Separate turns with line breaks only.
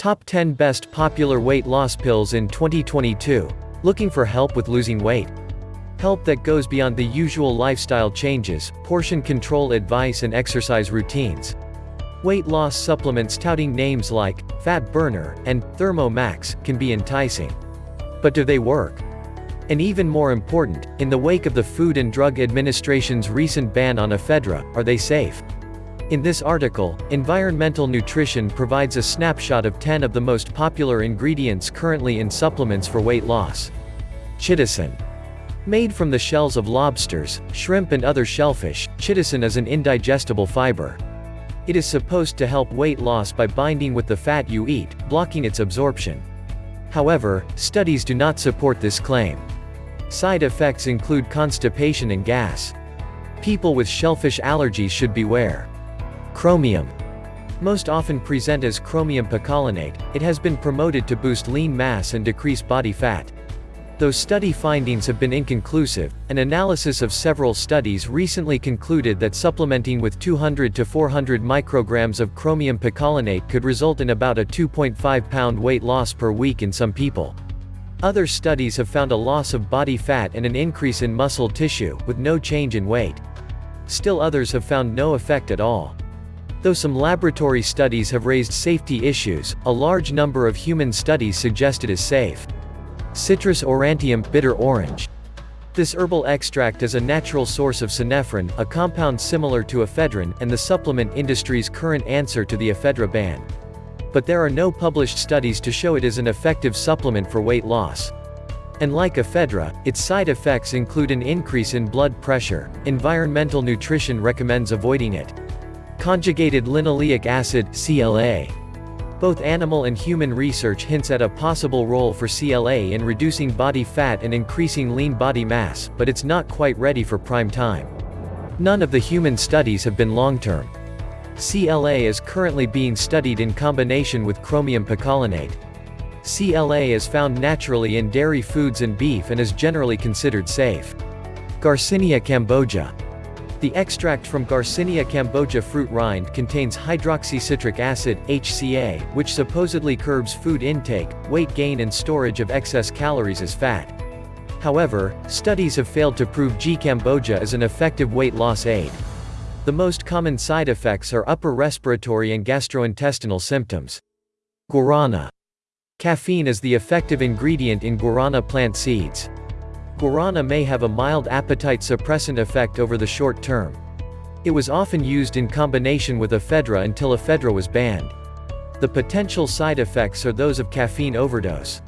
Top 10 Best Popular Weight Loss Pills in 2022. Looking for help with losing weight? Help that goes beyond the usual lifestyle changes, portion control advice and exercise routines. Weight loss supplements touting names like Fat Burner and Thermo Max can be enticing. But do they work? And even more important, in the wake of the Food and Drug Administration's recent ban on ephedra, are they safe? In this article, Environmental Nutrition provides a snapshot of 10 of the most popular ingredients currently in supplements for weight loss. Chitosan. Made from the shells of lobsters, shrimp and other shellfish, chitosan is an indigestible fiber. It is supposed to help weight loss by binding with the fat you eat, blocking its absorption. However, studies do not support this claim. Side effects include constipation and gas. People with shellfish allergies should beware. Chromium. Most often present as chromium picolinate, it has been promoted to boost lean mass and decrease body fat. Though study findings have been inconclusive, an analysis of several studies recently concluded that supplementing with 200 to 400 micrograms of chromium picolinate could result in about a 2.5 pound weight loss per week in some people. Other studies have found a loss of body fat and an increase in muscle tissue, with no change in weight. Still others have found no effect at all. Though some laboratory studies have raised safety issues, a large number of human studies suggest it is safe. Citrus aurantium bitter orange. This herbal extract is a natural source of synephrine, a compound similar to ephedrine, and the supplement industry's current answer to the ephedra ban but there are no published studies to show it is an effective supplement for weight loss. And like ephedra, its side effects include an increase in blood pressure. Environmental Nutrition recommends avoiding it. Conjugated linoleic acid CLA. Both animal and human research hints at a possible role for CLA in reducing body fat and increasing lean body mass, but it's not quite ready for prime time. None of the human studies have been long-term. CLA is currently being studied in combination with chromium picolinate. CLA is found naturally in dairy foods and beef and is generally considered safe. Garcinia cambogia. The extract from Garcinia cambogia fruit rind contains hydroxycitric acid, HCA, which supposedly curbs food intake, weight gain and storage of excess calories as fat. However, studies have failed to prove G. cambogia is an effective weight loss aid. The most common side effects are upper respiratory and gastrointestinal symptoms. Guarana. Caffeine is the effective ingredient in guarana plant seeds. Guarana may have a mild appetite suppressant effect over the short term. It was often used in combination with ephedra until ephedra was banned. The potential side effects are those of caffeine overdose.